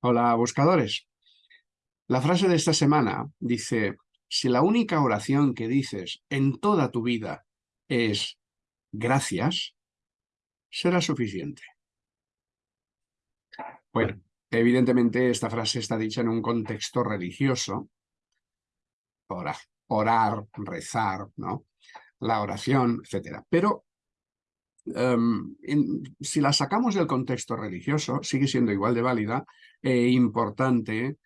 Hola, buscadores. La frase de esta semana dice, si la única oración que dices en toda tu vida es gracias, será suficiente. Bueno, evidentemente esta frase está dicha en un contexto religioso, orar, orar rezar, ¿no? la oración, etc. Pero em, si la sacamos del contexto religioso, sigue siendo igual de válida e importante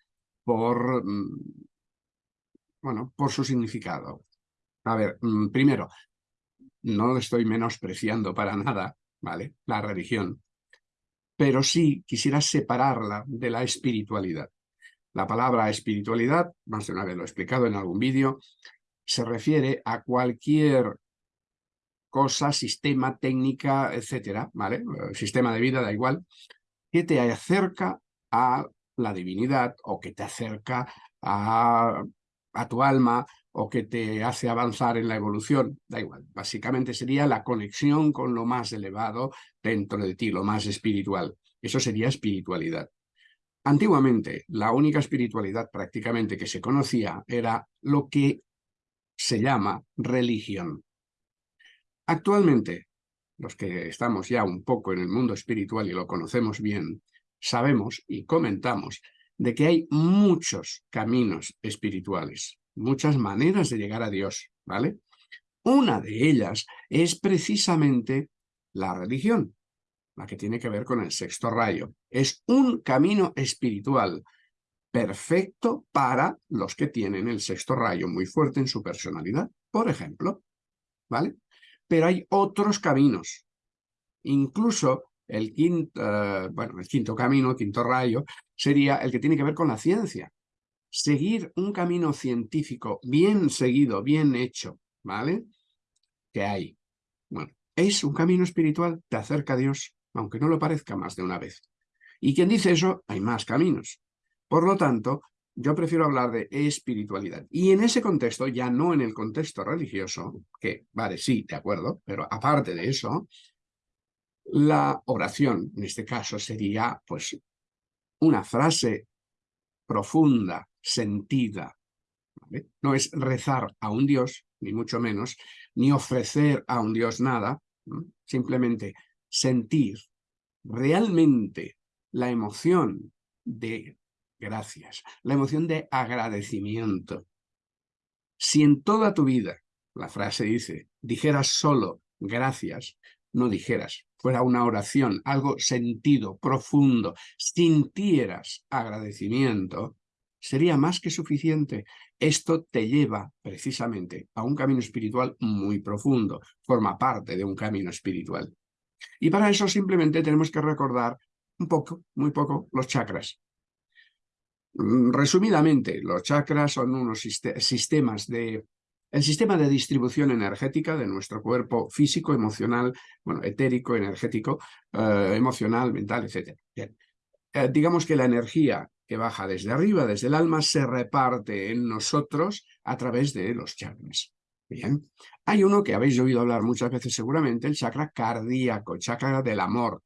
por, mm, bueno, por su significado. A ver, mm, primero, no estoy menospreciando para nada, ¿vale? La religión, pero sí quisiera separarla de la espiritualidad. La palabra espiritualidad, más de una vez lo he explicado en algún vídeo, se refiere a cualquier cosa, sistema, técnica, etcétera, ¿vale? Sistema de vida, da igual, que te acerca a la divinidad o que te acerca a, a tu alma o que te hace avanzar en la evolución, da igual. Básicamente sería la conexión con lo más elevado dentro de ti, lo más espiritual. Eso sería espiritualidad. Antiguamente, la única espiritualidad prácticamente que se conocía era lo que se llama religión. Actualmente, los que estamos ya un poco en el mundo espiritual y lo conocemos bien, sabemos y comentamos de que hay muchos caminos espirituales, muchas maneras de llegar a Dios, ¿vale? Una de ellas es precisamente la religión, la que tiene que ver con el sexto rayo. Es un camino espiritual perfecto para los que tienen el sexto rayo muy fuerte en su personalidad, por ejemplo, ¿vale? Pero hay otros caminos, incluso el quinto, eh, bueno, el quinto camino, el quinto rayo, sería el que tiene que ver con la ciencia. Seguir un camino científico bien seguido, bien hecho, ¿vale? Que hay. Bueno, es un camino espiritual, te acerca a Dios, aunque no lo parezca más de una vez. Y quien dice eso, hay más caminos. Por lo tanto, yo prefiero hablar de espiritualidad. Y en ese contexto, ya no en el contexto religioso, que vale, sí, de acuerdo, pero aparte de eso, la oración, en este caso, sería pues una frase profunda, sentida. No es rezar a un Dios, ni mucho menos, ni ofrecer a un Dios nada, simplemente sentir realmente la emoción de gracias, la emoción de agradecimiento. Si en toda tu vida, la frase dice, dijeras solo gracias, no dijeras, fuera una oración, algo sentido, profundo, sintieras agradecimiento, sería más que suficiente. Esto te lleva precisamente a un camino espiritual muy profundo, forma parte de un camino espiritual. Y para eso simplemente tenemos que recordar un poco, muy poco, los chakras. Mm, resumidamente, los chakras son unos sistemas de el sistema de distribución energética de nuestro cuerpo físico, emocional, bueno, etérico, energético, eh, emocional, mental, etc. Bien. Eh, digamos que la energía que baja desde arriba, desde el alma, se reparte en nosotros a través de los chakras. Bien. Hay uno que habéis oído hablar muchas veces seguramente, el chakra cardíaco, chakra del amor.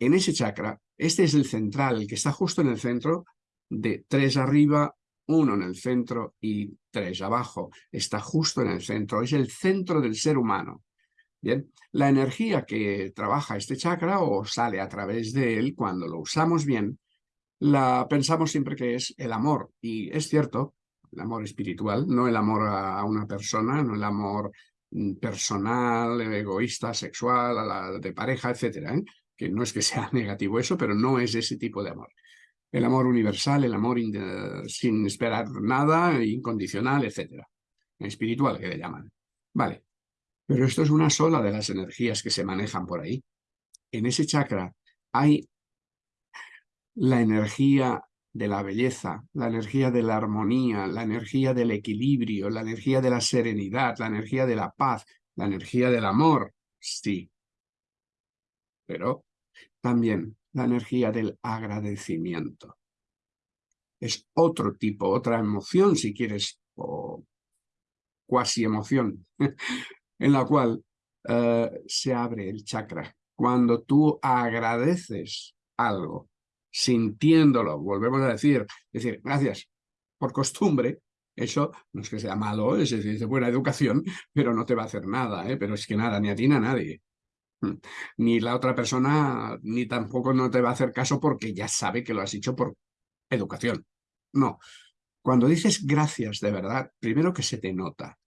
En ese chakra, este es el central, el que está justo en el centro de tres arriba, uno en el centro y tres abajo. Está justo en el centro, es el centro del ser humano. Bien, la energía que trabaja este chakra o sale a través de él cuando lo usamos bien, la pensamos siempre que es el amor. Y es cierto, el amor espiritual, no el amor a una persona, no el amor mm, personal, egoísta, sexual, de pareja, etcétera, ¿eh? Que no es que sea negativo eso, pero no es ese tipo de amor el amor universal, el amor sin esperar nada, incondicional, etc. Espiritual, que le llaman. Vale, pero esto es una sola de las energías que se manejan por ahí. En ese chakra hay la energía de la belleza, la energía de la armonía, la energía del equilibrio, la energía de la serenidad, la energía de la paz, la energía del amor, sí. Pero también la energía del agradecimiento. Es otro tipo, otra emoción, si quieres, o cuasi emoción, en la cual eh, se abre el chakra. Cuando tú agradeces algo, sintiéndolo, volvemos a decir, decir, gracias, por costumbre, eso no es que sea malo, es decir, de buena educación, pero no te va a hacer nada, ¿eh? pero es que nada, ni a ti ni a nadie. Hmm. Ni la otra persona, ni tampoco no te va a hacer caso porque ya sabe que lo has hecho por educación. No. Cuando dices gracias de verdad, primero que se te nota.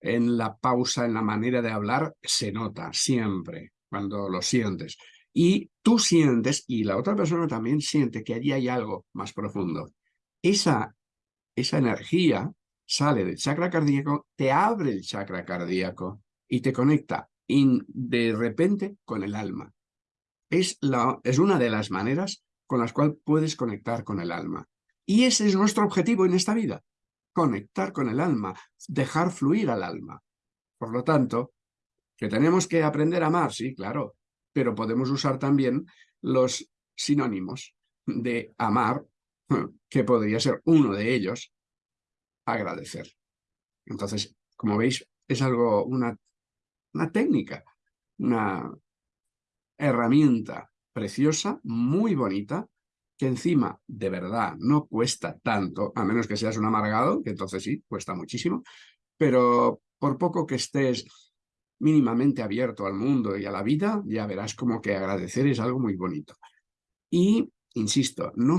En la pausa, en la manera de hablar, se nota siempre cuando lo sientes. Y tú sientes, y la otra persona también siente que allí hay algo más profundo. Esa, esa energía sale del chakra cardíaco, te abre el chakra cardíaco y te conecta de repente con el alma. Es, la, es una de las maneras con las cuales puedes conectar con el alma. Y ese es nuestro objetivo en esta vida, conectar con el alma, dejar fluir al alma. Por lo tanto, que tenemos que aprender a amar, sí, claro, pero podemos usar también los sinónimos de amar, que podría ser uno de ellos, agradecer. Entonces, como veis, es algo, una, una técnica, una herramienta preciosa, muy bonita, que encima, de verdad, no cuesta tanto, a menos que seas un amargado, que entonces sí, cuesta muchísimo, pero por poco que estés mínimamente abierto al mundo y a la vida, ya verás como que agradecer es algo muy bonito. Y, insisto, no,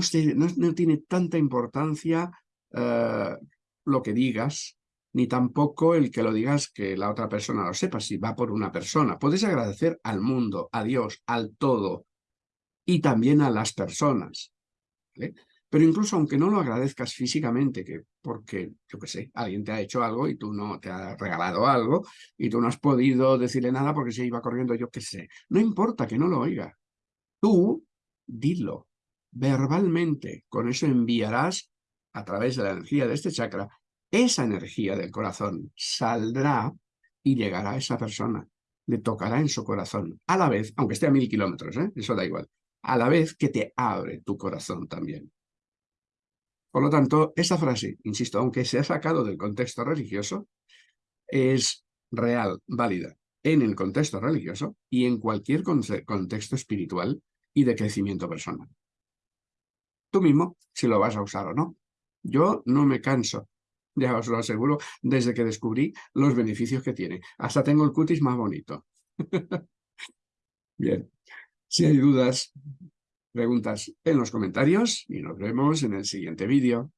no, tiene tanta importancia eh, lo que digas, ni tampoco el que lo digas que la otra persona lo sepa, si va por una persona. Puedes agradecer al mundo, a Dios, al todo, y también a las personas. Pero incluso aunque no lo agradezcas físicamente, que porque, yo qué sé, alguien te ha hecho algo y tú no te ha regalado algo y tú no has podido decirle nada porque se iba corriendo, yo qué sé. No importa que no lo oiga. Tú, dilo verbalmente. Con eso enviarás a través de la energía de este chakra, esa energía del corazón saldrá y llegará a esa persona. Le tocará en su corazón. A la vez, aunque esté a mil kilómetros, ¿eh? eso da igual. A la vez que te abre tu corazón también. Por lo tanto, esta frase, insisto, aunque se ha sacado del contexto religioso, es real, válida en el contexto religioso y en cualquier contexto espiritual y de crecimiento personal. Tú mismo, si lo vas a usar o no. Yo no me canso, ya os lo aseguro, desde que descubrí los beneficios que tiene. Hasta tengo el cutis más bonito. Bien, si hay dudas, preguntas en los comentarios y nos vemos en el siguiente vídeo.